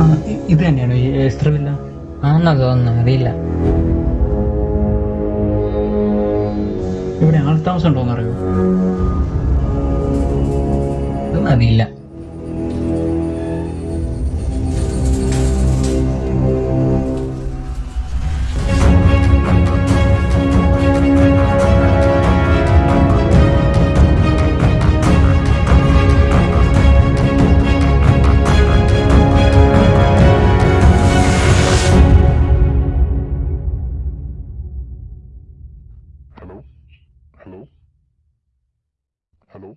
രജിസ്റ്ററില്ല ആണെന്നാ തോന്നുന്നു അറിയില്ല. ഇവിടെ ആൾ താമസം ഉണ്ടോന്ന് അറിയോ? അതും അറിയില്ല. hello? Hello? Hello?